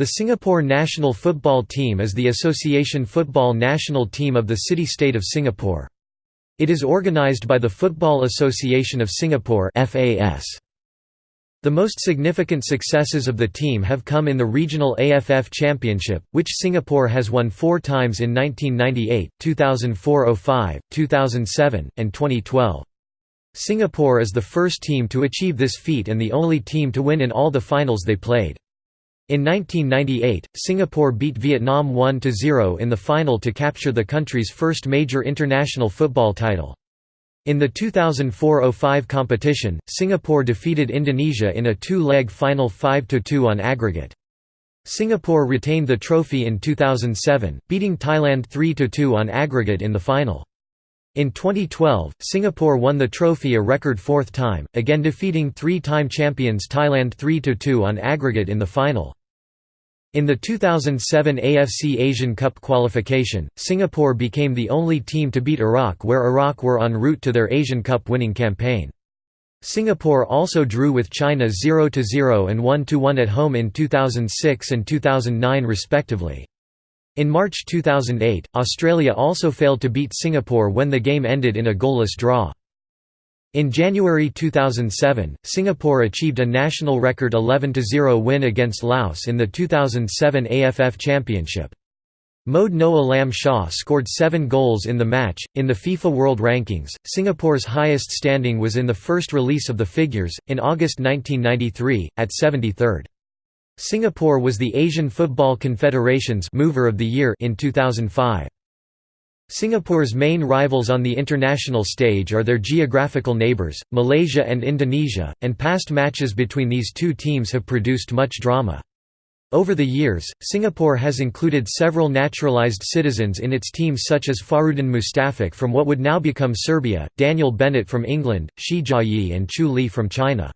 The Singapore national football team is the association football national team of the city-state of Singapore. It is organised by the Football Association of Singapore The most significant successes of the team have come in the regional AFF Championship, which Singapore has won four times in 1998, 2004–05, 2007, and 2012. Singapore is the first team to achieve this feat and the only team to win in all the finals they played. In 1998, Singapore beat Vietnam 1–0 in the final to capture the country's first major international football title. In the 2004–05 competition, Singapore defeated Indonesia in a two-leg final 5–2 on aggregate. Singapore retained the trophy in 2007, beating Thailand 3–2 on aggregate in the final. In 2012, Singapore won the trophy a record fourth time, again defeating three-time champions Thailand 3–2 on aggregate in the final. In the 2007 AFC Asian Cup qualification, Singapore became the only team to beat Iraq where Iraq were en route to their Asian Cup winning campaign. Singapore also drew with China 0–0 and 1–1 at home in 2006 and 2009 respectively. In March 2008, Australia also failed to beat Singapore when the game ended in a goalless draw. In January 2007, Singapore achieved a national record 11–0 win against Laos in the 2007 AFF Championship. Mohd Noh Alam Shah scored seven goals in the match. In the FIFA World Rankings, Singapore's highest standing was in the first release of the figures, in August 1993, at 73rd. Singapore was the Asian Football Confederation's Mover of the Year in 2005. Singapore's main rivals on the international stage are their geographical neighbours, Malaysia and Indonesia, and past matches between these two teams have produced much drama. Over the years, Singapore has included several naturalised citizens in its teams such as Fahrudin Mustafić from what would now become Serbia, Daniel Bennett from England, Shi Jiayi and Chu Li from China.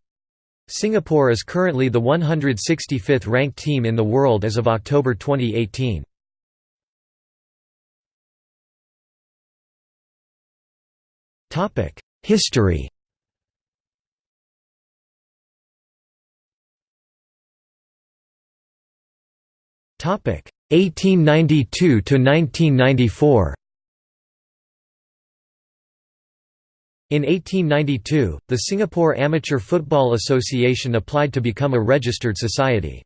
Singapore is currently the 165th ranked team in the world as of October 2018. History Topic 1892 to 1994. In 1892, the Singapore Amateur Football Association applied to become a registered society.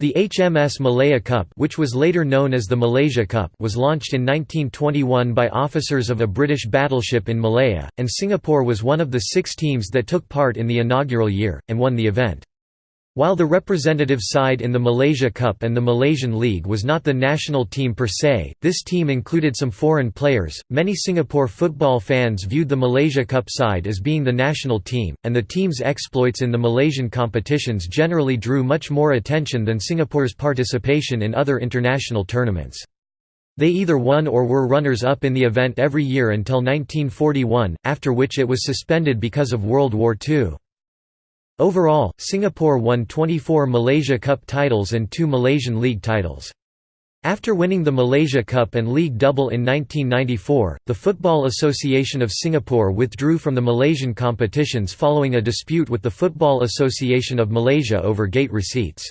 The HMS Malaya Cup which was later known as the Malaysia Cup was launched in 1921 by officers of a British battleship in Malaya, and Singapore was one of the six teams that took part in the inaugural year, and won the event. While the representative side in the Malaysia Cup and the Malaysian League was not the national team per se, this team included some foreign players. Many Singapore football fans viewed the Malaysia Cup side as being the national team, and the team's exploits in the Malaysian competitions generally drew much more attention than Singapore's participation in other international tournaments. They either won or were runners-up in the event every year until 1941, after which it was suspended because of World War II. Overall, Singapore won 24 Malaysia Cup titles and two Malaysian League titles. After winning the Malaysia Cup and League double in 1994, the Football Association of Singapore withdrew from the Malaysian competitions following a dispute with the Football Association of Malaysia over gate receipts.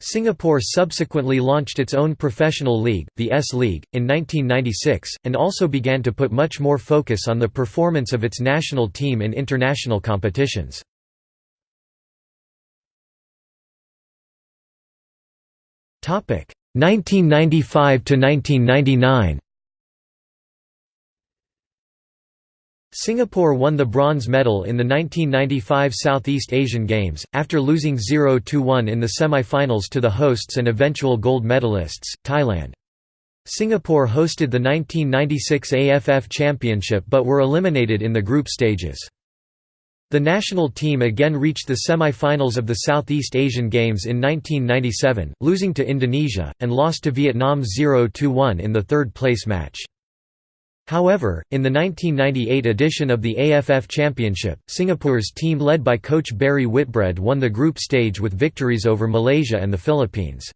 Singapore subsequently launched its own professional league, the S-League, in 1996, and also began to put much more focus on the performance of its national team in international competitions. 1995 to 1999 Singapore won the bronze medal in the 1995 Southeast Asian Games, after losing 0–1 in the semi-finals to the hosts and eventual gold medalists, Thailand. Singapore hosted the 1996 AFF Championship but were eliminated in the group stages. The national team again reached the semi-finals of the Southeast Asian Games in 1997, losing to Indonesia, and lost to Vietnam 0–1 in the third-place match. However, in the 1998 edition of the AFF Championship, Singapore's team led by coach Barry Whitbread won the group stage with victories over Malaysia and the Philippines.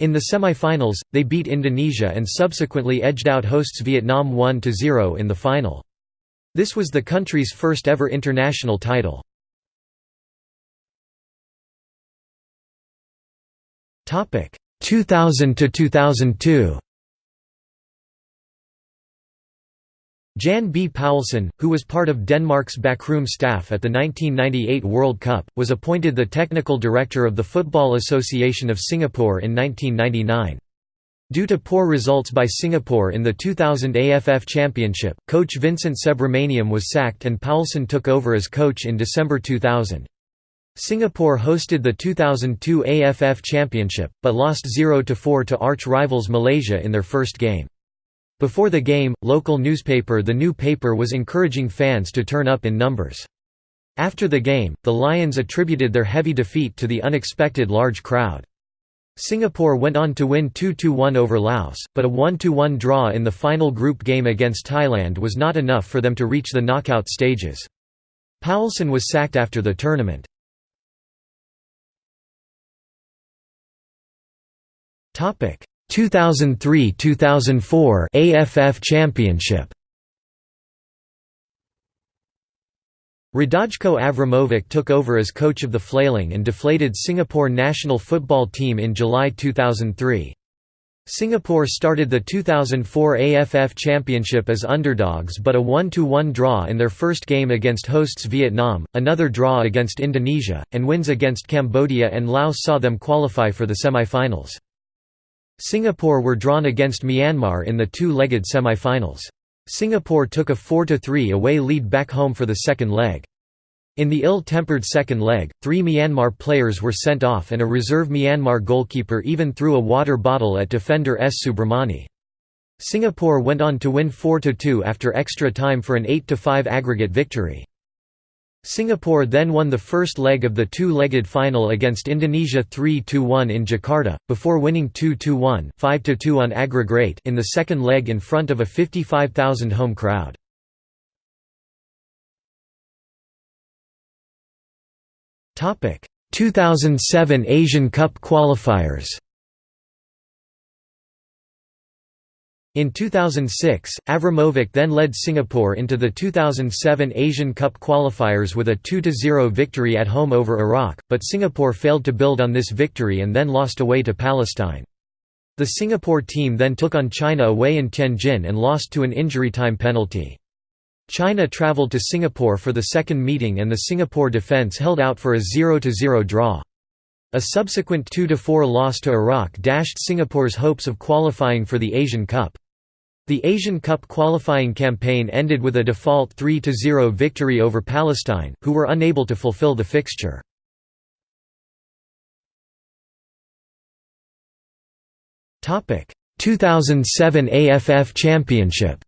In the semi-finals, they beat Indonesia and subsequently edged out hosts Vietnam 1–0 in the final. This was the country's first ever international title. Topic 2000 to 2002. Jan B. Poulsen, who was part of Denmark's backroom staff at the 1998 World Cup, was appointed the technical director of the Football Association of Singapore in 1999. Due to poor results by Singapore in the 2000 AFF Championship, coach Vincent Subramaniam was sacked and Poulsen took over as coach in December 2000. Singapore hosted the 2002 AFF Championship, but lost 0–4 to arch rivals Malaysia in their first game. Before the game, local newspaper The New Paper was encouraging fans to turn up in numbers. After the game, the Lions attributed their heavy defeat to the unexpected large crowd. Singapore went on to win 2–1 over Laos, but a 1–1 draw in the final group game against Thailand was not enough for them to reach the knockout stages. Poulsen was sacked after the tournament. Topic 2003–2004 AFF Championship Radojko Avramovic took over as coach of the flailing and deflated Singapore national football team in July 2003. Singapore started the 2004 AFF Championship as underdogs but a 1–1 draw in their first game against hosts Vietnam, another draw against Indonesia, and wins against Cambodia and Laos saw them qualify for the semi-finals. Singapore were drawn against Myanmar in the two-legged semi-finals. Singapore took a 4–3 away lead back home for the second leg. In the ill-tempered second leg, three Myanmar players were sent off and a reserve Myanmar goalkeeper even threw a water bottle at defender S. Subramani. Singapore went on to win 4–2 after extra time for an 8–5 aggregate victory. Singapore then won the first leg of the two-legged final against Indonesia 3–1 in Jakarta, before winning 2–1 5–2 on aggregate in the second leg in front of a 55,000 home crowd. Topic: 2007 Asian Cup qualifiers. In 2006, Avramovic then led Singapore into the 2007 Asian Cup qualifiers with a 2–0 victory at home over Iraq, but Singapore failed to build on this victory and then lost away to Palestine. The Singapore team then took on China away in Tianjin and lost to an injury time penalty. China travelled to Singapore for the second meeting and the Singapore defence held out for a 0–0 draw. A subsequent 2–4 loss to Iraq dashed Singapore's hopes of qualifying for the Asian Cup. The Asian Cup qualifying campaign ended with a default 3–0 victory over Palestine, who were unable to fulfill the fixture. Topic: 2007 AFF Championship.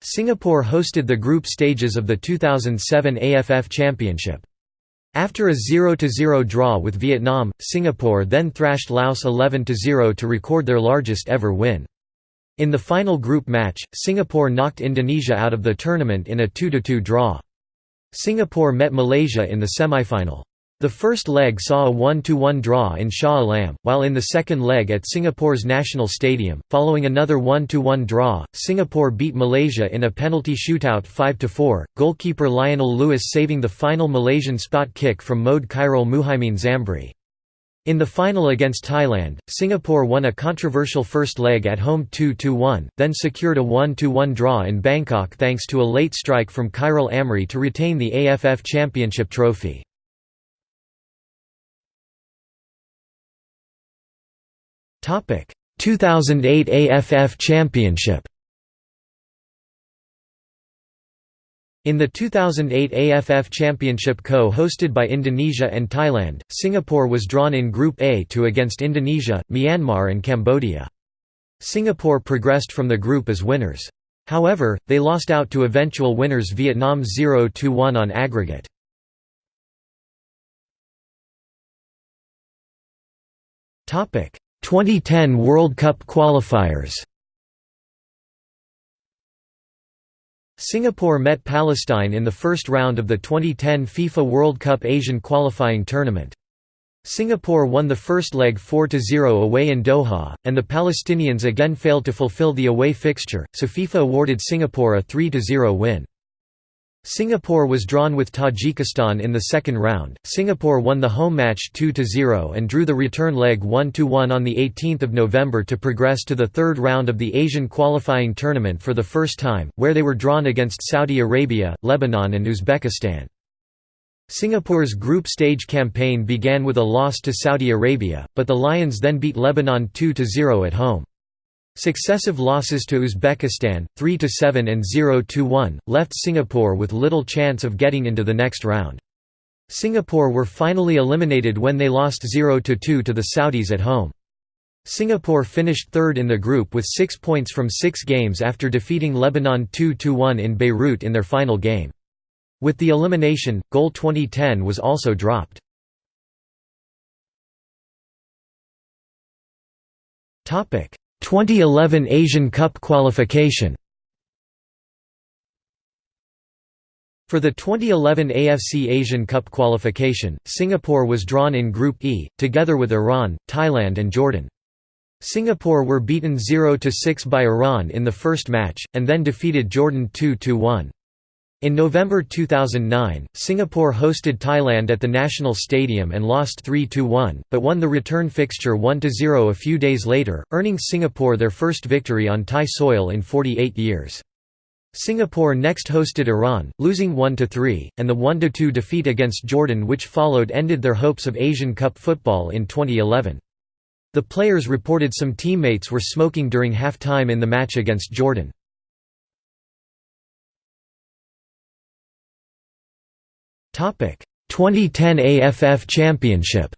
Singapore hosted the group stages of the 2007 AFF Championship. After a 0–0 draw with Vietnam, Singapore then thrashed Laos 11–0 to record their largest ever win. In the final group match, Singapore knocked Indonesia out of the tournament in a 2–2 draw. Singapore met Malaysia in the semi-final. The first leg saw a 1–1 draw in Shah Alam, while in the second leg at Singapore's National Stadium, following another 1–1 draw, Singapore beat Malaysia in a penalty shootout 5–4, goalkeeper Lionel Lewis saving the final Malaysian spot kick from Mohd Khairul Muhaimin Zambri. In the final against Thailand, Singapore won a controversial first leg at home 2–1, then secured a 1–1 draw in Bangkok thanks to a late strike from Khairul Amri to retain the AFF Championship trophy. 2008 AFF Championship In the 2008 AFF Championship co-hosted by Indonesia and Thailand, Singapore was drawn in Group A to against Indonesia, Myanmar and Cambodia. Singapore progressed from the group as winners. However, they lost out to eventual winners Vietnam 0–1 on aggregate. Topic 2010 World Cup qualifiers Singapore met Palestine in the first round of the 2010 FIFA World Cup Asian qualifying tournament. Singapore won the first leg 4–0 away in Doha, and the Palestinians again failed to fulfill the away fixture, so FIFA awarded Singapore a 3–0 win. Singapore was drawn with Tajikistan in the second round. Singapore won the home match 2-0 and drew the return leg 1-1 on the 18th of November to progress to the third round of the Asian qualifying tournament for the first time, where they were drawn against Saudi Arabia, Lebanon and Uzbekistan. Singapore's group stage campaign began with a loss to Saudi Arabia, but the Lions then beat Lebanon 2–0 at home. Successive losses to Uzbekistan, 3–7 and 0–1, left Singapore with little chance of getting into the next round. Singapore were finally eliminated when they lost 0–2 to the Saudis at home. Singapore finished third in the group with six points from six games after defeating Lebanon 2–1 in Beirut in their final game. With the elimination, goal 2010 was also dropped. Topic 2011 Asian Cup qualification For the 2011 AFC Asian Cup qualification, Singapore was drawn in Group E, together with Iran, Thailand and Jordan. Singapore were beaten 0–6 by Iran in the first match, and then defeated Jordan 2–1. In November 2009, Singapore hosted Thailand at the National Stadium and lost 3–1, but won the return fixture 1–0 a few days later, earning Singapore their first victory on Thai soil in 48 years. Singapore next hosted Iran, losing 1–3, and the 1–2 defeat against Jordan which followed ended their hopes of Asian Cup football in 2011. The players reported some teammates were smoking during half-time in the match against Jordan. 2010 AFF Championship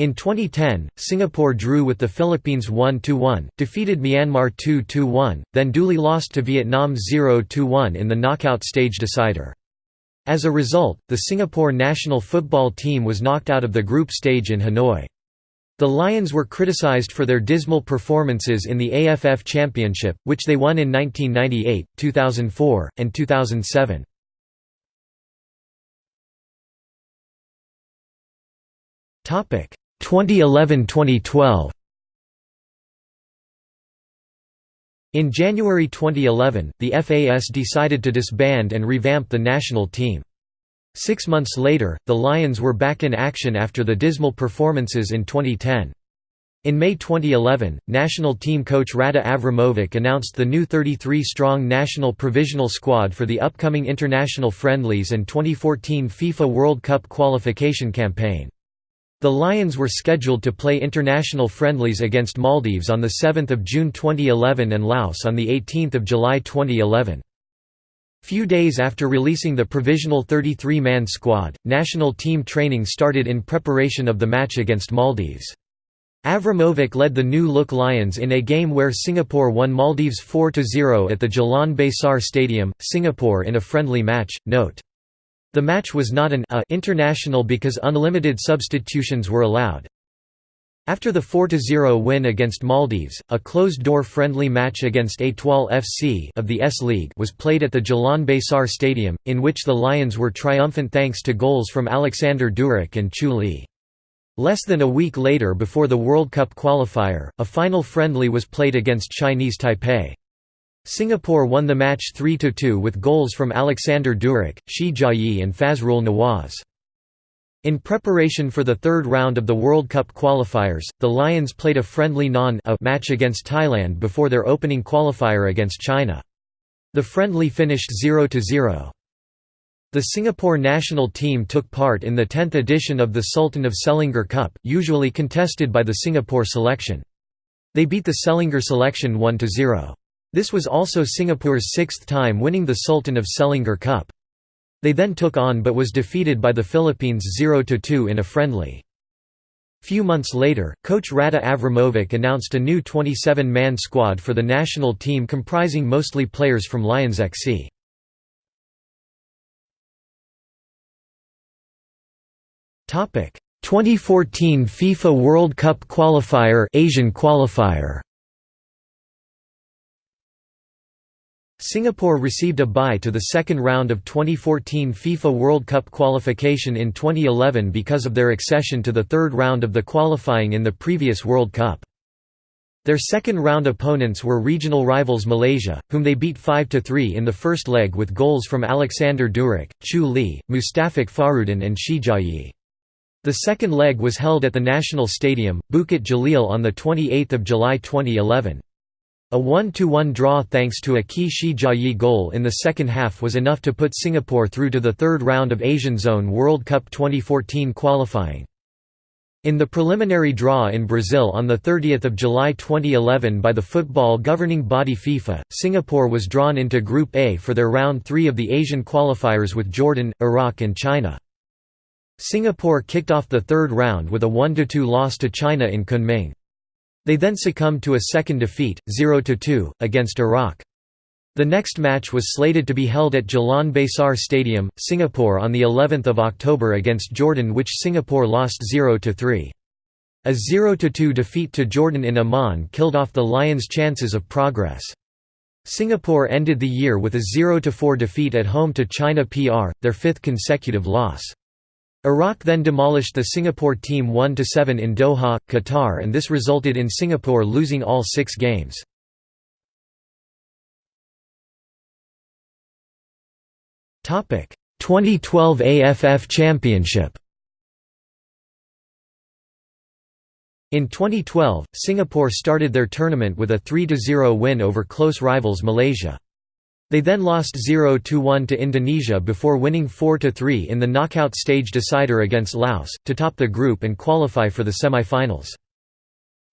In 2010, Singapore drew with the Philippines 1–1, defeated Myanmar 2–1, then duly lost to Vietnam 0–1 in the knockout stage decider. As a result, the Singapore national football team was knocked out of the group stage in Hanoi. The Lions were criticized for their dismal performances in the AFF Championship, which they won in 1998, 2004, and 2007. Topic 2011-2012. In January 2011, the FAS decided to disband and revamp the national team. Six months later, the Lions were back in action after the dismal performances in 2010. In May 2011, national team coach Rada Avramovic announced the new 33-strong national provisional squad for the upcoming international friendlies and 2014 FIFA World Cup qualification campaign. The Lions were scheduled to play international friendlies against Maldives on 7 June 2011 and Laos on 18 July 2011. Few days after releasing the provisional 33-man squad, national team training started in preparation of the match against Maldives. Avramovic led the New Look Lions in a game where Singapore won Maldives 4–0 at the Jalan Besar Stadium, Singapore in a friendly match. Note. The match was not an a international because unlimited substitutions were allowed. After the 4–0 win against Maldives, a closed-door friendly match against Etoile FC of the S-League was played at the Jalan Besar Stadium, in which the Lions were triumphant thanks to goals from Alexander Duric and Chu Li. Less than a week later before the World Cup qualifier, a final friendly was played against Chinese Taipei. Singapore won the match 3–2 with goals from Alexander Duric, Shi Jiayi and Fazrul Nawaz. In preparation for the third round of the World Cup qualifiers, the Lions played a friendly non-A match against Thailand before their opening qualifier against China. The friendly finished 0–0. The Singapore national team took part in the 10th edition of the Sultan of Selangor Cup, usually contested by the Singapore selection. They beat the Selangor selection 1–0. This was also Singapore's sixth time winning the Sultan of Selangor Cup. They then took on but was defeated by the Philippines 0–2 in a friendly. Few months later, coach Rada Avramovic announced a new 27-man squad for the national team comprising mostly players from Lions XC. Topic: 2014 FIFA World Cup qualifier Asian qualifier Singapore received a bye to the second round of 2014 FIFA World Cup qualification in 2011 because of their accession to the third round of the qualifying in the previous World Cup. Their second-round opponents were regional rivals Malaysia, whom they beat 5–3 in the first leg with goals from Alexander Duric, Chu Lee, Mustafić Farudin and Shi Jiayi. The second leg was held at the National Stadium, Bukit Jalil on 28 July 2011. A 1–1 draw thanks to a key Shi Jiayi goal in the second half was enough to put Singapore through to the third round of Asian Zone World Cup 2014 qualifying. In the preliminary draw in Brazil on 30 July 2011 by the football governing body FIFA, Singapore was drawn into Group A for their round 3 of the Asian qualifiers with Jordan, Iraq and China. Singapore kicked off the third round with a 1–2 loss to China in Kunming. They then succumbed to a second defeat, 0–2, against Iraq. The next match was slated to be held at Jalan Besar Stadium, Singapore on the 11th of October against Jordan which Singapore lost 0–3. A 0–2 defeat to Jordan in Amman killed off the Lions' chances of progress. Singapore ended the year with a 0–4 defeat at home to China PR, their fifth consecutive loss. Iraq then demolished the Singapore team 1–7 in Doha, Qatar and this resulted in Singapore losing all six games. Topic: 2012 AFF Championship In 2012, Singapore started their tournament with a 3–0 win over close rivals Malaysia. They then lost 0–1 to Indonesia before winning 4–3 in the knockout stage decider against Laos, to top the group and qualify for the semi-finals.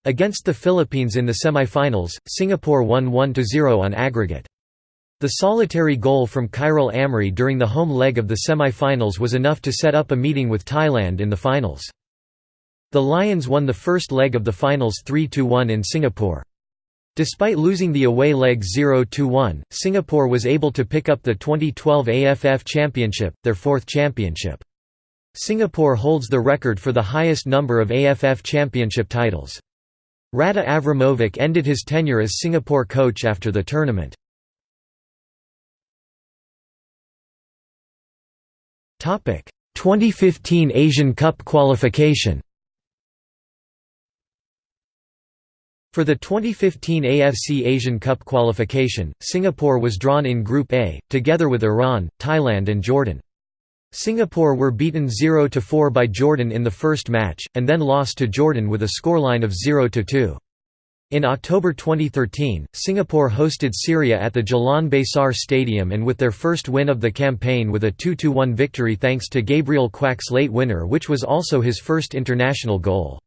Against the Philippines in the semi-finals, Singapore won 1–0 on aggregate. The solitary goal from Khairul Amri during the home leg of the semi-finals was enough to set up a meeting with Thailand in the finals. The Lions won the first leg of the finals 3–1 in Singapore. Despite losing the away leg 0–1, Singapore was able to pick up the 2012 AFF Championship, their fourth championship. Singapore holds the record for the highest number of AFF Championship titles. Rada Avramovic ended his tenure as Singapore coach after the tournament. Topic: 2015 Asian Cup qualification For the 2015 AFC Asian Cup qualification, Singapore was drawn in Group A, together with Iran, Thailand and Jordan. Singapore were beaten 0–4 by Jordan in the first match, and then lost to Jordan with a scoreline of 0–2. In October 2013, Singapore hosted Syria at the Jalan Besar Stadium and with their first win of the campaign with a 2–1 victory thanks to Gabriel Quak's late winner which was also his first international goal.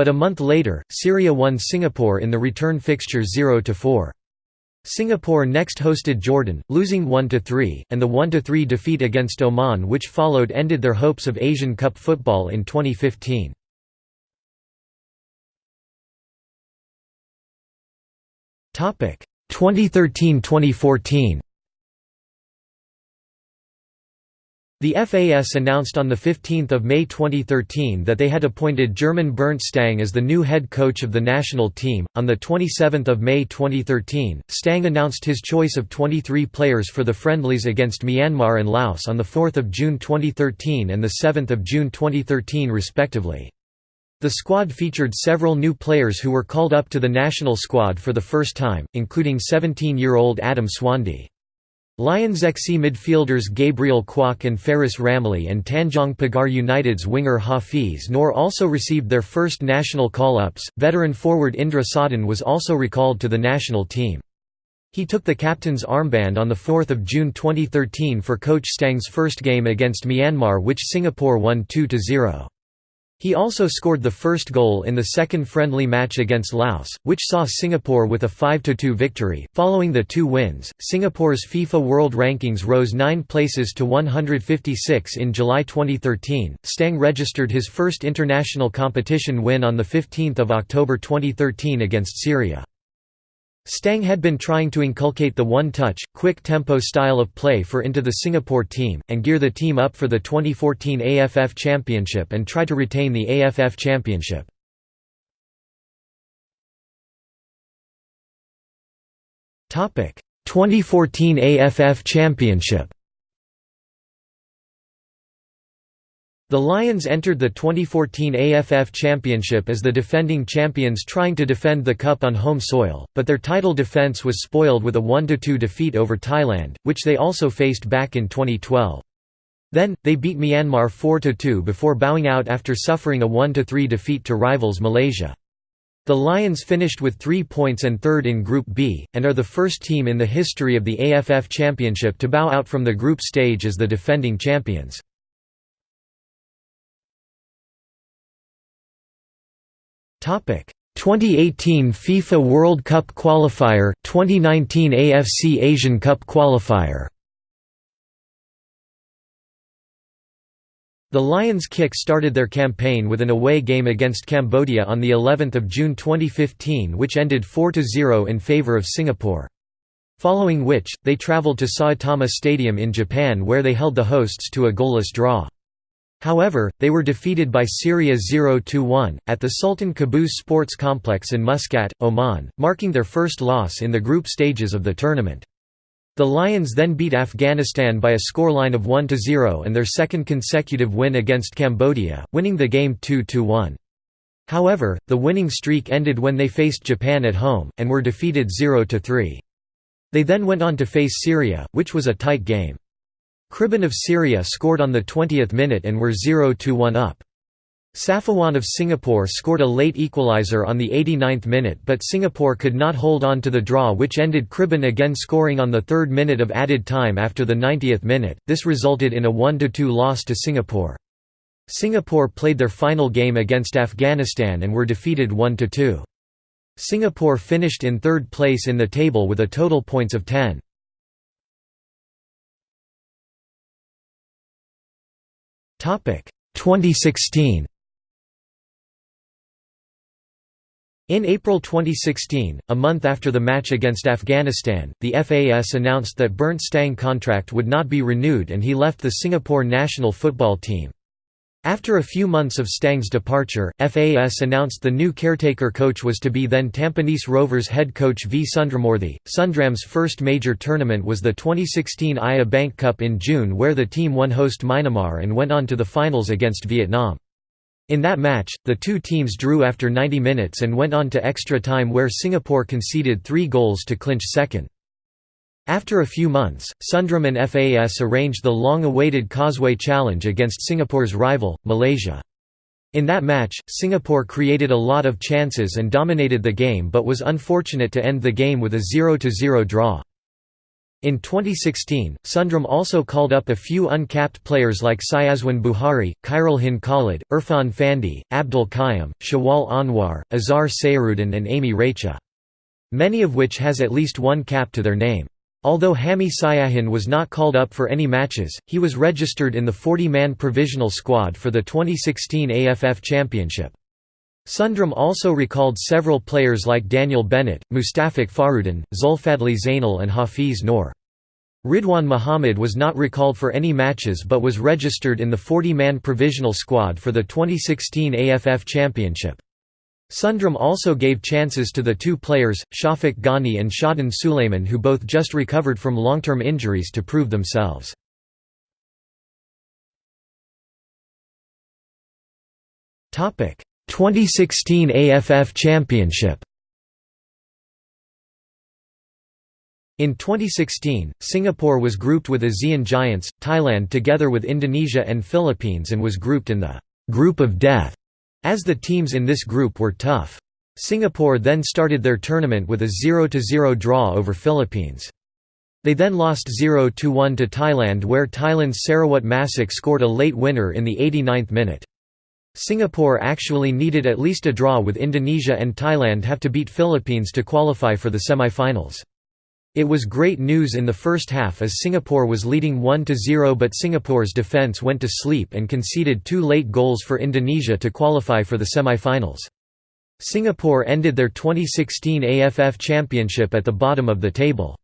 But a month later, Syria won Singapore in the return fixture 0–4. Singapore next hosted Jordan, losing 1–3, and the 1–3 defeat against Oman which followed ended their hopes of Asian Cup football in 2015. Topic 2013–2014 The FAS announced on 15 May 2013 that they had appointed German Bernd Stang as the new head coach of the national team. On 27 May 2013, Stang announced his choice of 23 players for the friendlies against Myanmar and Laos on 4 June 2013 and 7 June 2013 respectively. The squad featured several new players who were called up to the national squad for the first time, including 17-year-old Adam Swandi. Lions XC midfielders Gabriel Quak and Faris Ramli and Tanjong Pagar United's winger Hafiz Noor also received their first national call-ups. Veteran forward Indra Sahdan was also recalled to the national team. He took the captain's armband on 4 June 2013 for coach Stang's first game against Myanmar which Singapore won 2–0. He also scored the first goal in the second friendly match against Laos, which saw Singapore with a 5–2 victory. Following the two wins, Singapore's FIFA World Rankings rose 9 places to 156 in July 2013. Stang registered his first international competition win on the 15th of October 2013 against Syria. Stang had been trying to inculcate the one-touch, quick-tempo style of play for into the Singapore team, and gear the team up for the 2014 AFF Championship and try to retain the AFF Championship. Topic: 2014 AFF Championship. The Lions entered the 2014 AFF Championship as the defending champions trying to defend the cup on home soil, but their title defense was spoiled with a 1–2 defeat over Thailand, which they also faced back in 2012. Then, they beat Myanmar 4–2 before bowing out after suffering a 1–3 defeat to rivals Malaysia. The Lions finished with three points and third in Group B, and are the first team in the history of the AFF Championship to bow out from the group stage as the defending champions. 2018 FIFA World Cup qualifier 2019 AFC Asian Cup qualifier The Lions kick started their campaign with an away game against Cambodia on the 11th of June 2015 which ended 4–0 in favour of Singapore. Following which, they travelled to Saitama Stadium in Japan where they held the hosts to a goalless draw. However, they were defeated by Syria 0–1, at the Sultan Qaboos Sports Complex in Muscat, Oman, marking their first loss in the group stages of the tournament. The Lions then beat Afghanistan by a scoreline of 1–0 and their second consecutive win against Cambodia, winning the game 2–1. However, the winning streak ended when they faced Japan at home, and were defeated 0–3. They then went on to face Syria, which was a tight game. Kharbin of Syria scored on the 20th minute and were 0–1 up. Safuwan of Singapore scored a late equaliser on the 89th minute but Singapore could not hold on to the draw which ended Kharbin again scoring on the third minute of added time after the 90th minute, this resulted in a 1–2 loss to Singapore. Singapore played their final game against Afghanistan and were defeated 1–2. Singapore finished in third place in the table with a total points of 10. 2016 In April 2016, a month after the match against Afghanistan, the FAS announced that Bernd Stange contract would not be renewed and he left the Singapore national football team. After a few months of Stang's departure, FAS announced the new caretaker coach was to be then Tampines Rovers head coach V. Sundramoorthy. Sundram's first major tournament was the 2016 Aya Bank Cup in June where the team won host Myanmar and went on to the finals against Vietnam. In that match, the two teams drew after 90 minutes and went on to extra time where Singapore conceded three goals to clinch second. After a few months, Sundram and FAS arranged the long-awaited Causeway Challenge against Singapore's rival, Malaysia. In that match, Singapore created a lot of chances and dominated the game but was unfortunate to end the game with a 0–0 draw. In 2016, Sundram also called up a few uncapped players like Syazwan Buhari, Khairul Hin Khalid, Irfan Fandi, Abdul Qayyum, Shawal Anwar, Azhar Sayruddin and Amy Recha. Many of which has at least one cap to their name. Although Hami Syahin was not called up for any matches, he was registered in the 40-man provisional squad for the 2016 AFF Championship. Sundram also recalled several players like Daniel Bennett, Mustafić Farudin, Zulfadli Zainal and Hafiz Noor. Ridwan Muhammad was not recalled for any matches but was registered in the 40-man provisional squad for the 2016 AFF Championship. Sundram also gave chances to the two players, Shafiq Ghani and Shahdan Sulaiman who both just recovered from long-term injuries to prove themselves. Topic: 2016 AFF Championship. In 2016, Singapore was grouped with ASEAN giants, Thailand together with Indonesia and Philippines and was grouped in the «group of death» As the teams in this group were tough. Singapore then started their tournament with a 0–0 draw over Philippines. They then lost 0–1 to Thailand where Thailand's Sarawut Masuk scored a late winner in the 89th minute. Singapore actually needed at least a draw with Indonesia and Thailand have to beat Philippines to qualify for the semi-finals. It was great news in the first half as Singapore was leading 1–0 but Singapore's defence went to sleep and conceded two late goals for Indonesia to qualify for the semi-finals. Singapore ended their 2016 AFF Championship at the bottom of the table.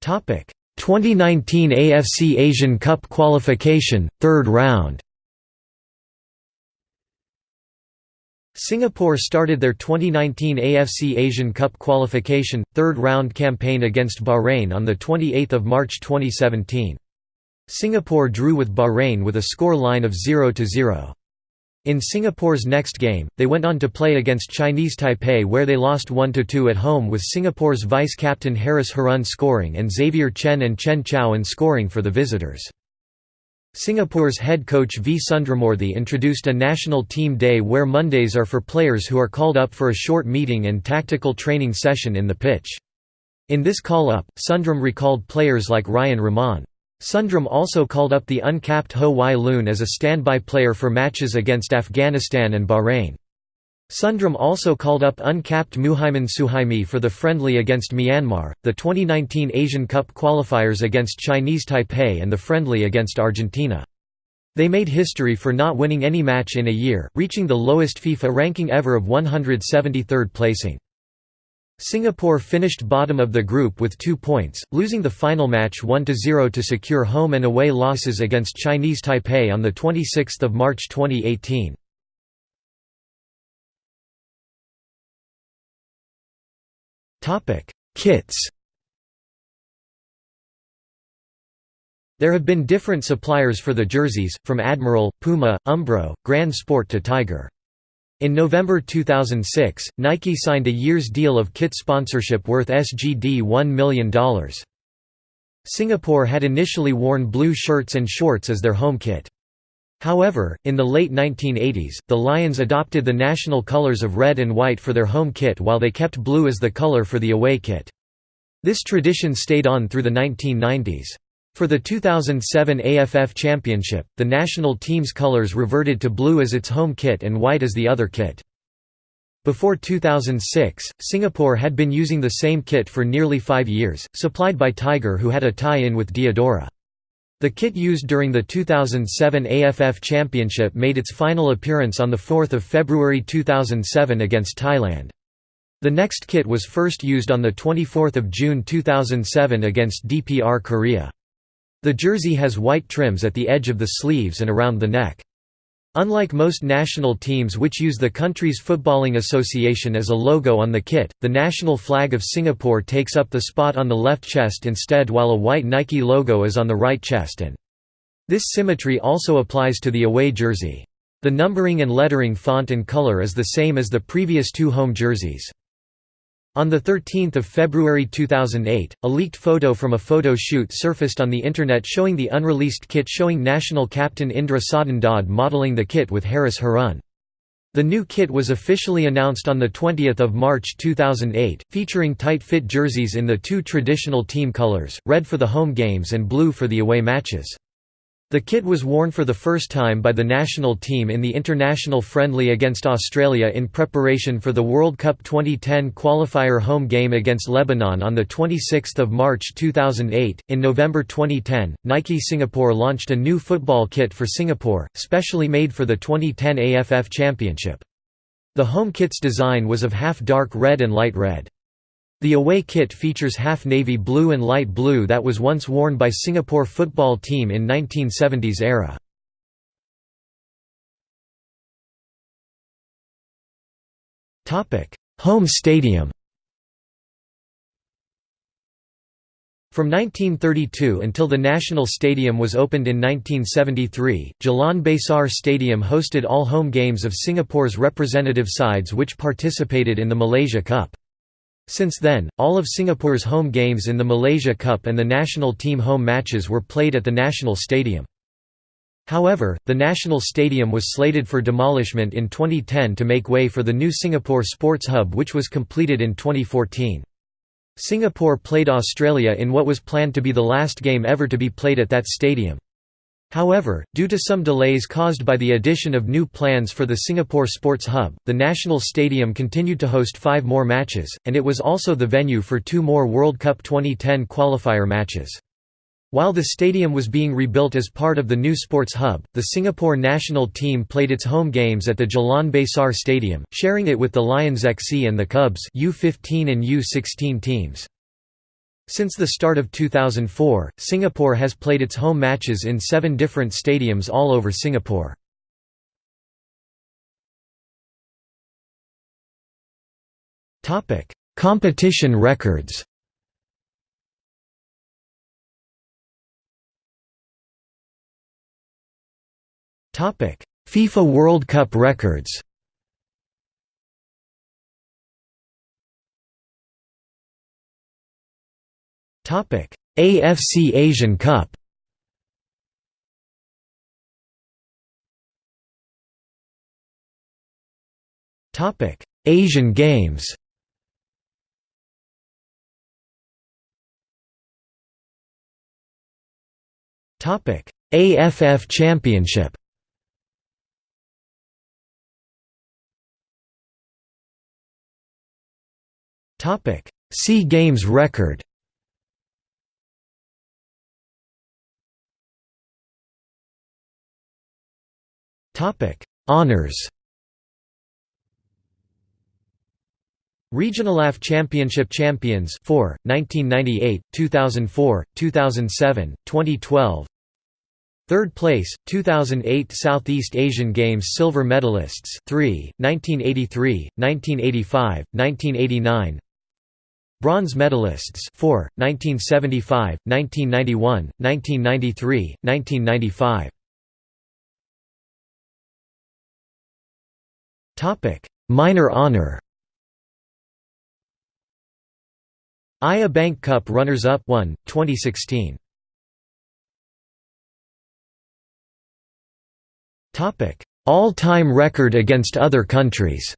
Topic: 2019 AFC Asian Cup qualification, third round. Singapore started their 2019 AFC Asian Cup qualification, third round campaign against Bahrain on 28 March 2017. Singapore drew with Bahrain with a score line of 0–0. In Singapore's next game, they went on to play against Chinese Taipei where they lost 1–2 at home with Singapore's vice-captain Harris Harun scoring and Xavier Chen and Chen Chaoen scoring for the visitors. Singapore's head coach V Sundramoorthy introduced a national team day where Mondays are for players who are called up for a short meeting and tactical training session in the pitch. In this call-up, Sundram recalled players like Ryan Rahman. Sundram also called up the uncapped Ho Wai Loon as a standby player for matches against Afghanistan and Bahrain. Sundram also called up uncapped Muhaimin Suhaimi for the friendly against Myanmar, the 2019 Asian Cup qualifiers against Chinese Taipei and the friendly against Argentina. They made history for not winning any match in a year, reaching the lowest FIFA ranking ever of 173rd placing. Singapore finished bottom of the group with two points, losing the final match 1–0 to secure home and away losses against Chinese Taipei on 26 March 2018. Kits There have been different suppliers for the jerseys, from Admiral, Puma, Umbro, Grand Sport to Tiger. In November 2006, Nike signed a year's deal of kit sponsorship worth SGD $1 million. Singapore had initially worn blue shirts and shorts as their home kit. However, in the late 1980s, the Lions adopted the national colors of red and white for their home kit while they kept blue as the color for the away kit. This tradition stayed on through the 1990s. For the 2007 AFF Championship, the national team's colors reverted to blue as its home kit and white as the other kit. Before 2006, Singapore had been using the same kit for nearly five years, supplied by Tiger who had a tie-in with Diadora. The kit used during the 2007 AFF Championship made its final appearance on 4 February 2007 against Thailand. The next kit was first used on 24 June 2007 against DPR Korea. The jersey has white trims at the edge of the sleeves and around the neck. Unlike most national teams which use the country's footballing association as a logo on the kit, the national flag of Singapore takes up the spot on the left chest instead while a white Nike logo is on the right chest and this symmetry also applies to the away jersey. The numbering and lettering font and color is the same as the previous two home jerseys. On 13 February 2008, a leaked photo from a photo shoot surfaced on the Internet showing the unreleased kit showing national captain Indra Satindade modeling the kit with Harris Harun. The new kit was officially announced on 20 March 2008, featuring tight-fit jerseys in the two traditional team colors, red for the home games and blue for the away matches. The kit was worn for the first time by the national team in the international friendly against Australia in preparation for the World Cup 2010 qualifier home game against Lebanon on 26 March 2008. In November 2010, Nike Singapore launched a new football kit for Singapore, specially made for the 2010 AFF Championship. The home kit's design was of half dark red and light red. The away kit features half navy blue and light blue that was once worn by Singapore football team in 1970s era. Home stadium From 1932 until the National Stadium was opened in 1973, Jalan Besar Stadium hosted all home games of Singapore's representative sides which participated in the Malaysia Cup. Since then, all of Singapore's home games in the Malaysia Cup and the national team home matches were played at the National Stadium. However, the National Stadium was slated for demolishment in 2010 to make way for the new Singapore Sports Hub which was completed in 2014. Singapore played Australia in what was planned to be the last game ever to be played at that stadium. However, due to some delays caused by the addition of new plans for the Singapore Sports Hub, the National Stadium continued to host five more matches, and it was also the venue for two more World Cup 2010 qualifier matches. While the stadium was being rebuilt as part of the new Sports Hub, the Singapore national team played its home games at the Jalan Besar Stadium, sharing it with the Lions XC and the Cubs U15 and U16 teams. Since the start of 2004, Singapore has played its home matches in seven different stadiums all over Singapore. Competition records. FIFA World Cup records. AFC Asian Cup. Topic: Asian Games. Topic: AFF Championship. Topic: SEA Games record. Topic: Honors. Regional AFF Championship Champions 4, 1998, 2004, 2007, 2012 Third place, 2008 Southeast Asian Games Silver Medalists 3, 1983, 1985, 1989 Bronze Medalists 4, 1975, 1991, 1993, 1995 Minor honor AYA Bank Cup runners-up 1, 2016. Topic: All-time record against other countries.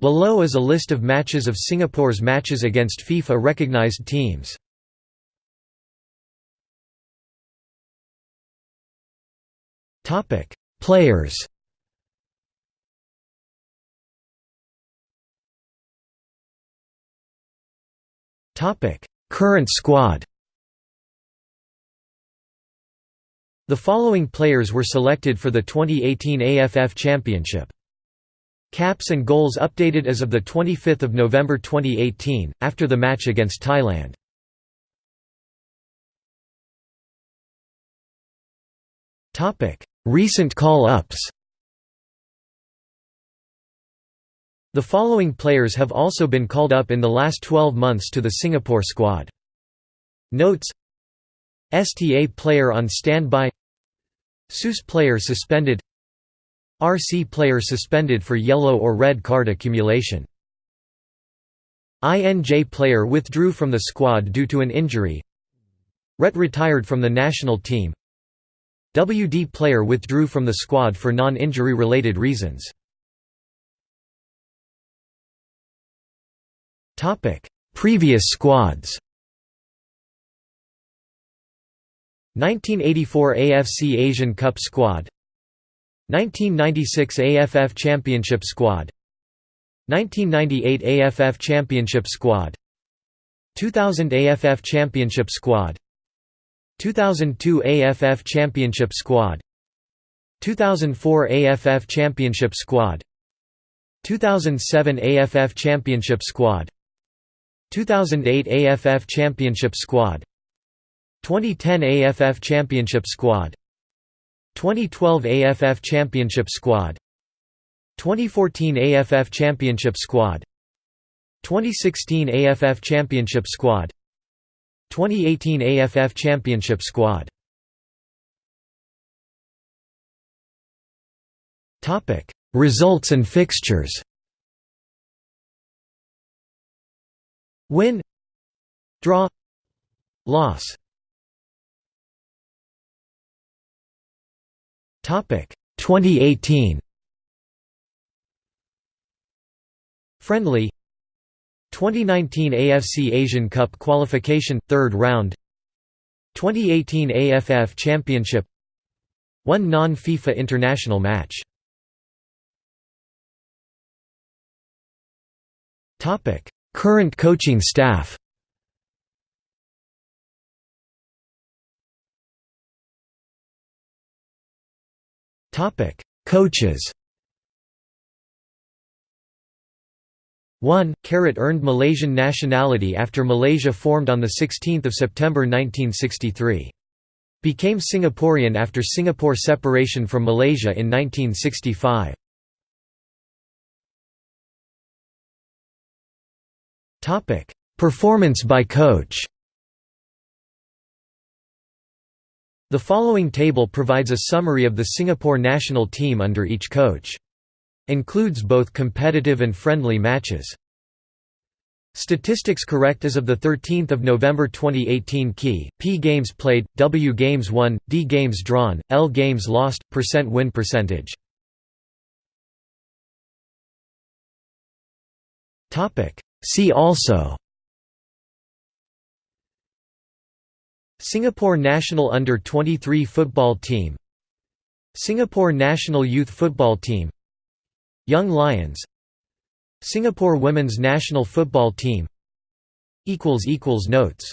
Below is a list of matches of Singapore's matches against FIFA-recognized teams. Topic: Players. Topic: Current squad The following players were selected for the 2018 AFF Championship. Caps and goals updated as of 25 November 2018, after the match against Thailand. Recent call-ups The following players have also been called up in the last 12 months to the Singapore squad. Notes STA player on standby SUS player suspended RC player suspended for yellow or red card accumulation. INJ player withdrew from the squad due to an injury. RET retired from the national team WD player withdrew from the squad for non-injury related reasons Previous squads. 1984 AFC Asian Cup squad 1996 AFF Championship squad 1998 AFF Championship squad 2000 AFF Championship squad 2002 AFF Championship squad 2004 AFF Championship squad 2007 AFF Championship squad 2008 AFF Championship Squad 2010 AFF Championship Squad 2012 AFF Championship Squad 2014 AFF Championship Squad 2016 AFF Championship Squad 2018 AFF Championship Squad. Topic Results and fixtures. Win Draw Loss. Topic 2018 Friendly 2019 AFC Asian Cup qualification third round. 2018 AFF Championship. One non-FIFA international match. Topic Current coaching staff. Topic Coaches 1. Carat earned Malaysian nationality after Malaysia formed on 16 September 1963. Became Singaporean after Singapore separation from Malaysia in 1965. Performance by coach The following table provides a summary of the Singapore national team under each coach. Includes both competitive and friendly matches. Statistics correct as of 13 November 2018 Key, P games played, W games won, D games drawn, L games lost, percent win percentage. See also Singapore national under-23 football team Singapore national youth football team Young Lions. Singapore women's national football team. Notes